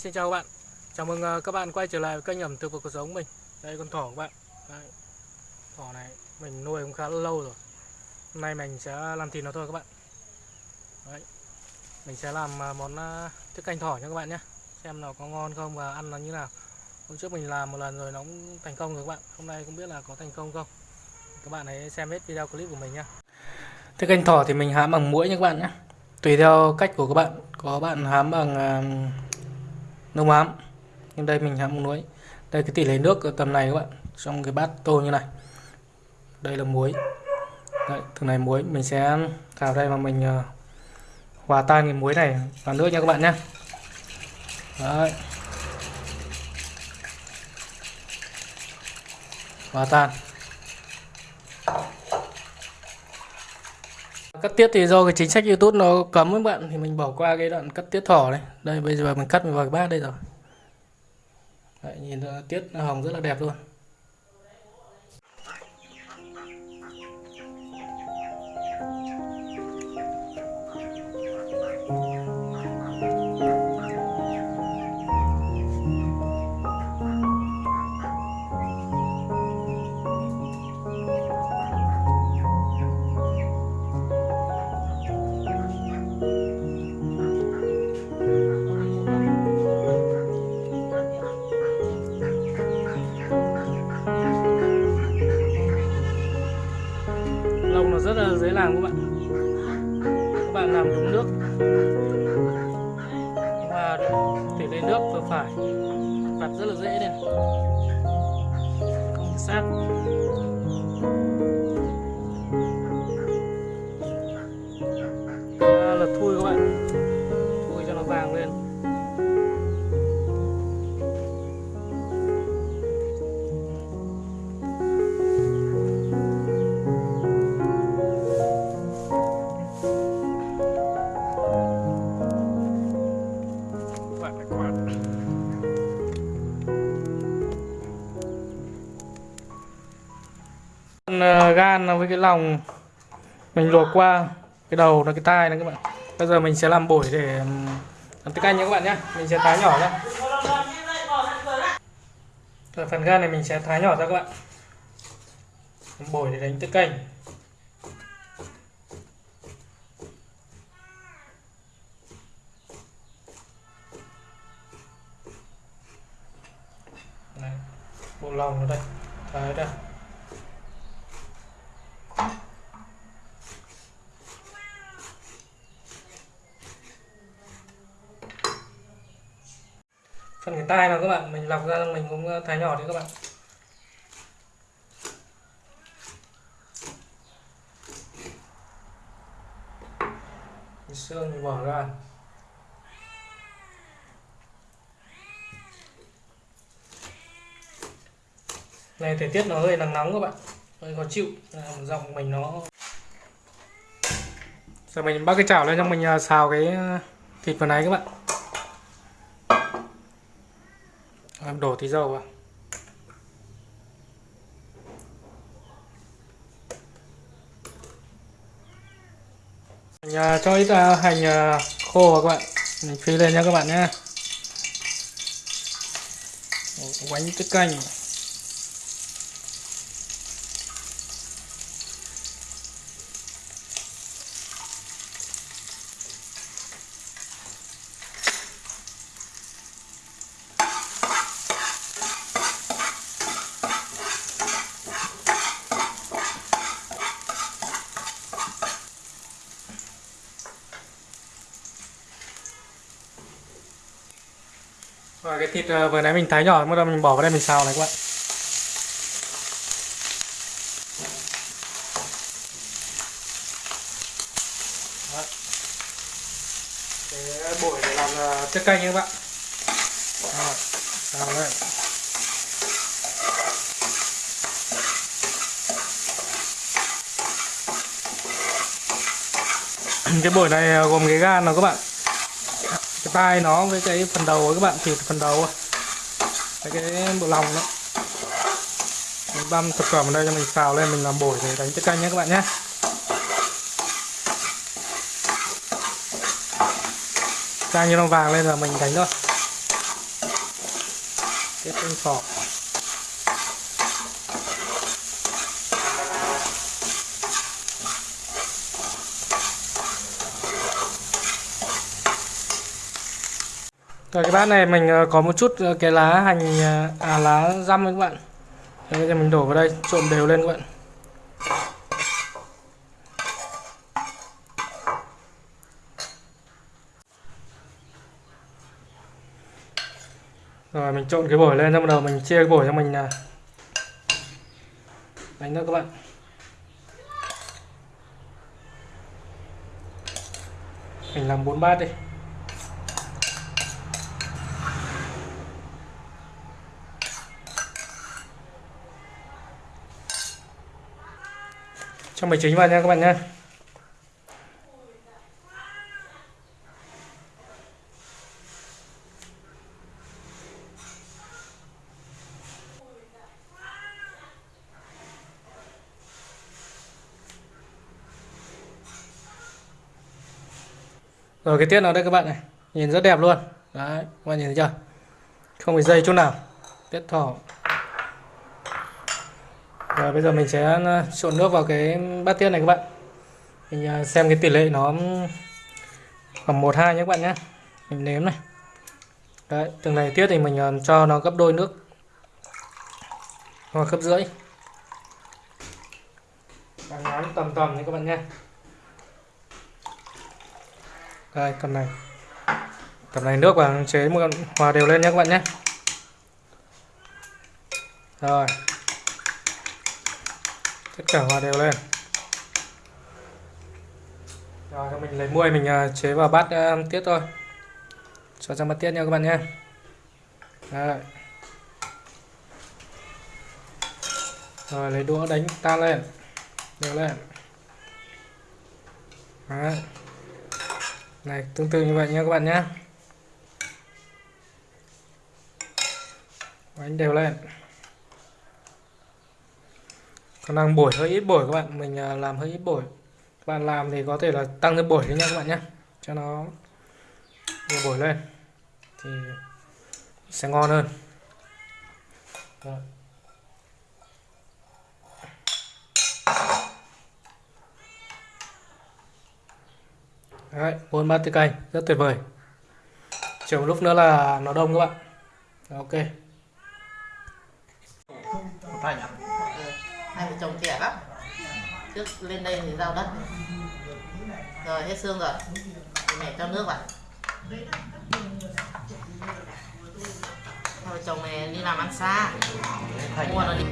Xin chào các bạn. Chào mừng ờ, các bạn quay trở lại với kênh ẩm thực và cuộc sống mình. Đây, con thỏ các bạn. Đây. Thỏ này, mình nuôi cũng khá là lâu rồi. Hôm nay mình sẽ làm thịt nó thôi các bạn. Đấy. Mình sẽ làm ờ, món ờ, thức canh thỏ nha các bạn nhé. Xem nó có ngon không và ăn nó như nào. Hôm trước mình làm một lần rồi nó cũng thành công rồi các bạn. Hôm nay không biết là có thành công không. Các bạn hãy xem hết video clip của mình nhé. Thức canh thỏ thì mình hám bằng muỗi nha các bạn nhé. Tùy theo cách của các bạn. Có bạn hám bằng nông ám nhưng đây mình hãm muối. Đây cái tỷ lệ nước ở tầm này các bạn. Trong cái bát tô như này. Đây là muối. Đấy, từ này muối mình sẽ vào đây mà mình uh, hòa tan cái muối này vào nước nha các bạn nhé Đấy. hòa tan. Cắt tiết thì do cái chính sách YouTube nó cấm các bạn thì mình bỏ qua cái đoạn cắt tiết thỏ này. Đây bây giờ mình cắt mình vào cái bát đây rồi. Đấy, nhìn tiết hồng rất là đẹp luôn. Lông nó rất là dễ làm các bạn. Các bạn làm đúng nước. Và tỷ lệ nước vừa phải. Đặt rất là dễ đây không sát. Con, gan với cái lòng mình luộc qua cái đầu là cái tai này các bạn. Bây giờ mình sẽ làm bổi để làm tiết canh nhé các bạn nhé. Mình sẽ thái nhỏ ra. Rồi, phần gan này mình sẽ thái nhỏ ra các bạn. Làm bổi để đánh tiết canh này bộ lòng nó đây. Thái ra. Phần cái tai nào các bạn, mình lọc ra mình cũng uh, thái nhỏ đi các bạn. Cái xương thì bỏ ra. Này, thời tiết nó hơi nắng nóng các bạn. Hơi khó chịu. Dòng mình nó giờ mình bắt cái chảo lên cho mình uh, xào cái uh, thịt vào này các bạn. Em đổ tí dầu vào. Mình à, cho ít à, hành à, khô vào các bạn. Mình phi lên nha các bạn nhé quánh cái canh. Thịt ờ, vừa nãy mình thái nhỏ bắt đầu mình bỏ vào đây mình xào này các bạn. Cái bổi để làm ờ, tiết canh nha các bạn. Rồi, xào đây. Cái bổi này ờ, gồm cái gan nào các bạn? Cái tai nó với cái phần đầu của các bạn, thịt phần đầu với cái bộ lòng đó. Mình băm thực phẩm ở đây cho mình xào lên, mình làm bổi để đánh cái canh nhé các bạn nhé. Canh như nó vàng lên là mình đánh thôi. Cái canh sọt Rồi, cái bát này mình ờ, có một chút ờ, cái lá hành ờ, à lá răm các bạn. Thế bây giờ mình đổ vào đây, trộn đều lên các bạn. Rồi, mình trộn cái bổi lên, xong bắt đầu mình chia cái bổi cho mình à, đánh nữa các bạn. Mình làm bốn bát đi. Cho mì chính vào nha các bạn nhé. Rồi, cái tiết nào đây các bạn này. Nhìn rất đẹp luôn. Đấy, các bạn nhìn thấy chưa? Không bị dây chút nào. Tiết thỏ rồi bây giờ mình sẽ ờ, trộn nước vào cái bát tiết này các bạn. Mình ờ, xem cái tỷ lệ nó khoảng một hai nhé các bạn nhé. Mình nếm này. Đấy, từng này tiết thì mình ờ, cho nó gấp đôi nước. Hoặc gấp rưỡi. Đang ngán tầm tầm đấy các bạn nhé. Đây, tầm này. Tầm này nước và chế một hòa đều lên nhé các bạn nhé. Rồi tất cả hòa đều lên. Rồi mình lấy muôi mình à, chế vào bát uh, tiết thôi. Cho ra bát tiết nha các bạn nhé Đấy. rồi lấy đũa đánh tan lên. Đều lên. Đấy. này tương tự như vậy nha các bạn nhé đánh đều lên còn đang bổi hơi ít bổi các bạn mình à, làm hơi ít bổi. Các bạn làm thì có thể là tăng thêm bổi lên nha các bạn nhé cho nó nhiều bổi lên thì sẽ ngon hơn. Rồi. Đấy, bốn bát tiết canh rất tuyệt vời. Chờ một lúc nữa là nó đông các bạn. Ok hai vợ chồng trẻ lắm. Trước lên đây thì giao đất. Rồi hết xương rồi. Thì mẹ cho nước vào. Hai vợ chồng này đi làm ăn xa. Mua nó đi